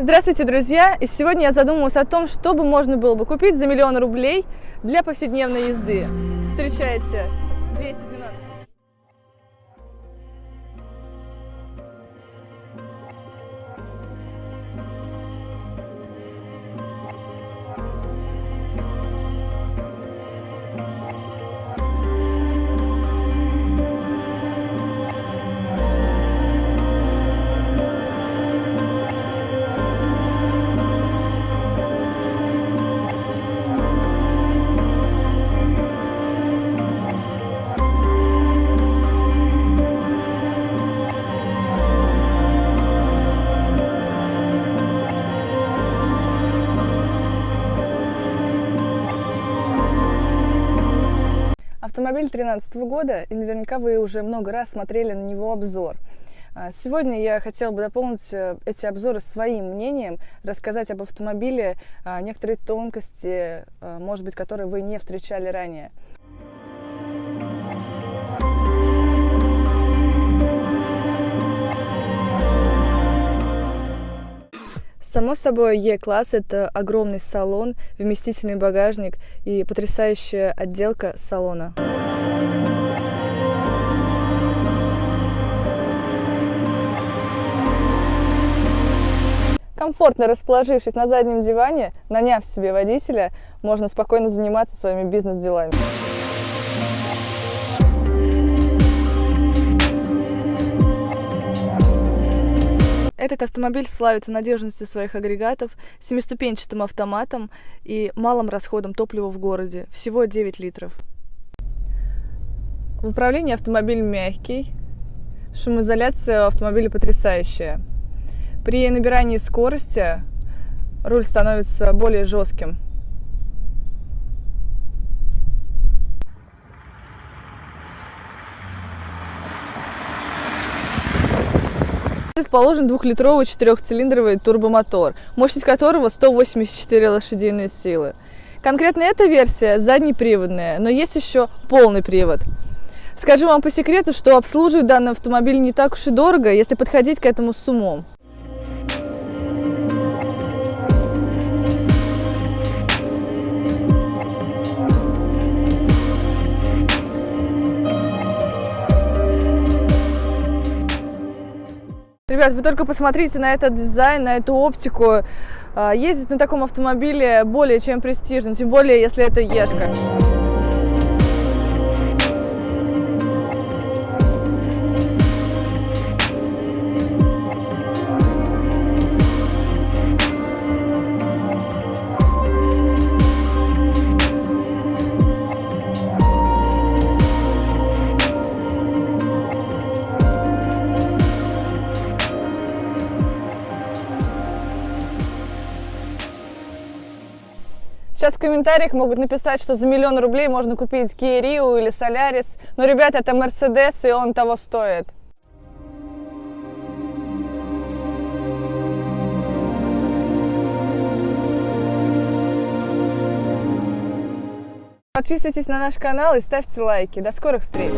Здравствуйте, друзья! И сегодня я задумалась о том, что бы можно было бы купить за миллион рублей для повседневной езды. Встречайте 200 Автомобиль 2013 года, и наверняка вы уже много раз смотрели на него обзор. А, сегодня я хотела бы дополнить э, эти обзоры своим мнением, рассказать об автомобиле, а, некоторые тонкости, а, может быть, которые вы не встречали ранее. Само собой, Е-класс – это огромный салон, вместительный багажник и потрясающая отделка салона. Комфортно расположившись на заднем диване, наняв себе водителя, можно спокойно заниматься своими бизнес-делами. Этот автомобиль славится надежностью своих агрегатов, семиступенчатым автоматом и малым расходом топлива в городе, всего 9 литров. В управлении автомобиль мягкий, шумоизоляция автомобиля потрясающая. При набирании скорости руль становится более жестким – Расположен двухлитровый четырехцилиндровый турбомотор, мощность которого 184 лошадиные силы. Конкретно эта версия заднеприводная, но есть еще полный привод. Скажу вам по секрету, что обслуживать данный автомобиль не так уж и дорого, если подходить к этому с умом. Ребят, вы только посмотрите на этот дизайн, на эту оптику. А, ездить на таком автомобиле более чем престижно, тем более, если это Ешка. Сейчас в комментариях могут написать, что за миллион рублей можно купить Kia или Solaris. Но, ребят, это Mercedes, и он того стоит. Подписывайтесь на наш канал и ставьте лайки. До скорых встреч!